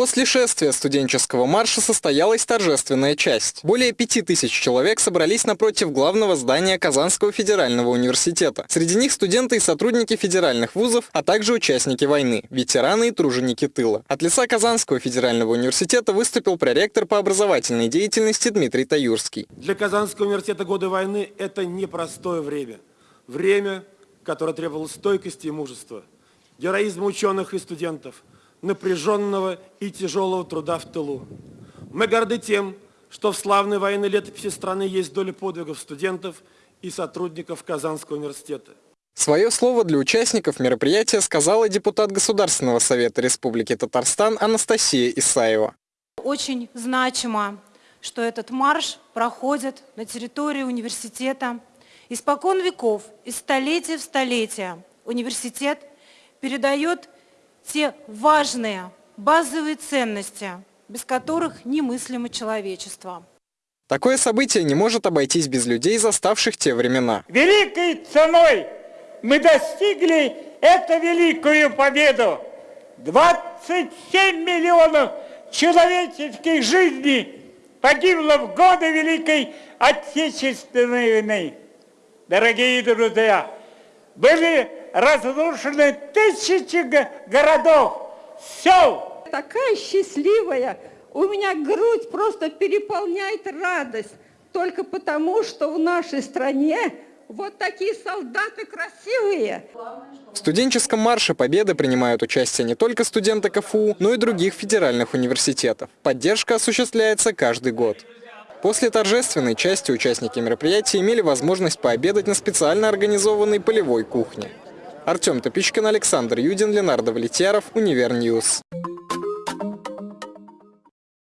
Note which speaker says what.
Speaker 1: После шествия студенческого марша состоялась торжественная часть. Более пяти тысяч человек собрались напротив главного здания Казанского федерального университета. Среди них студенты и сотрудники федеральных вузов, а также участники войны, ветераны и труженики тыла. От лица Казанского федерального университета выступил проректор по образовательной деятельности Дмитрий Таюрский.
Speaker 2: Для Казанского университета годы войны – это непростое время. Время, которое требовало стойкости и мужества, героизма ученых и студентов – напряженного и тяжелого труда в тылу. Мы горды тем, что в славной военной летописи страны есть доля подвигов студентов и сотрудников Казанского университета.
Speaker 1: Свое слово для участников мероприятия сказала депутат Государственного совета Республики Татарстан Анастасия Исаева.
Speaker 3: Очень значимо, что этот марш проходит на территории университета. Испокон веков, из столетия в столетие университет передает те важные базовые ценности, без которых немыслимо человечество.
Speaker 1: Такое событие не может обойтись без людей, заставших те времена.
Speaker 4: Великой ценой мы достигли эту великую победу. 27 миллионов человеческих жизней погибло в годы Великой Отечественной войны. Дорогие друзья, были разрушены тысячи городов, сел.
Speaker 5: Такая счастливая, у меня грудь просто переполняет радость, только потому, что в нашей стране вот такие солдаты красивые.
Speaker 1: В студенческом марше Победы принимают участие не только студенты КФУ, но и других федеральных университетов. Поддержка осуществляется каждый год. После торжественной части участники мероприятия имели возможность пообедать на специально организованной полевой кухне. Артем Топичкин, Александр Юдин, Ленар Давлетьяров, Univer News.